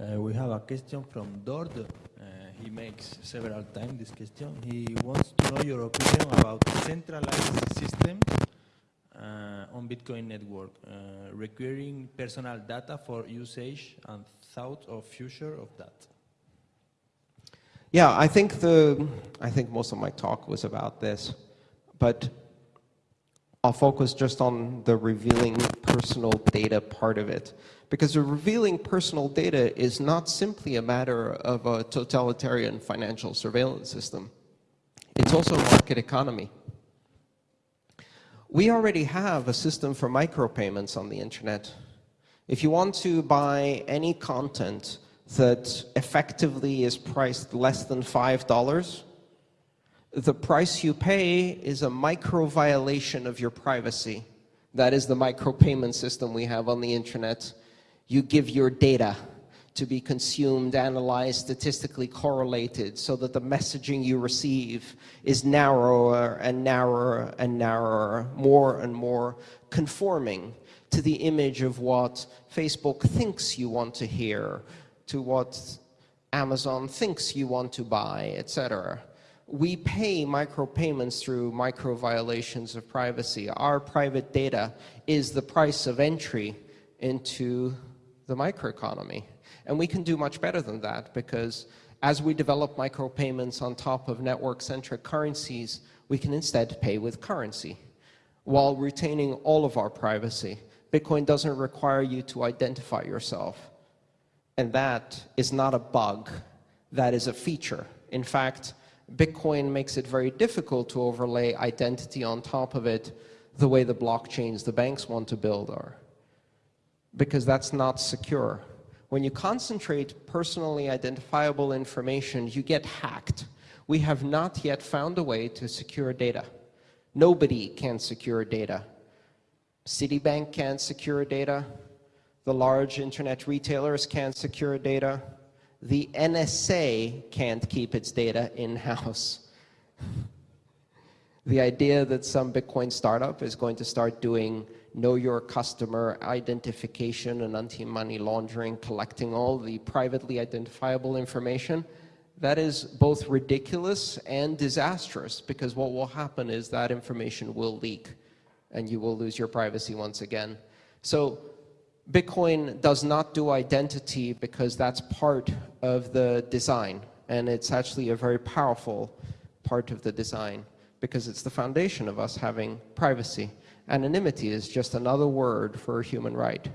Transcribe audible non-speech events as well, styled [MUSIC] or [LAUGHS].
Uh, we have a question from Dord. Uh, he makes several times this question. He wants to know your opinion about centralized systems uh, on Bitcoin network, uh, requiring personal data for usage and thought of future of that. Yeah, I think the I think most of my talk was about this, but I'll focus just on the revealing personal data part of it. Because the revealing personal data is not simply a matter of a totalitarian financial surveillance system. It's also a market economy. We already have a system for micropayments on the internet. If you want to buy any content that effectively is priced less than $5, the price you pay is a micro violation of your privacy. That is the micropayment system we have on the internet. You give your data to be consumed, analyzed, statistically correlated so that the messaging you receive is narrower and narrower and narrower, more and more conforming to the image of what Facebook thinks you want to hear, to what Amazon thinks you want to buy, etc. We pay micropayments through micro violations of privacy. Our private data is the price of entry into the microeconomy. And we can do much better than that because as we develop micropayments on top of network-centric currencies, we can instead pay with currency while retaining all of our privacy. Bitcoin doesn't require you to identify yourself. And that is not a bug, that is a feature. In fact, Bitcoin makes it very difficult to overlay identity on top of it the way the blockchains the banks want to build are. Because that's not secure. When you concentrate personally identifiable information, you get hacked. We have not yet found a way to secure data. Nobody can secure data. Citibank can't secure data. The large internet retailers can't secure data. The NSA can't keep its data in-house. [LAUGHS] the idea that some Bitcoin startup is going to start doing know your customer identification and anti-money laundering, collecting all the privately identifiable information, that is both ridiculous and disastrous because what will happen is that information will leak and you will lose your privacy once again. So Bitcoin does not do identity because that's part of the design. And it's actually a very powerful part of the design because it's the foundation of us having privacy. Anonymity is just another word for a human right.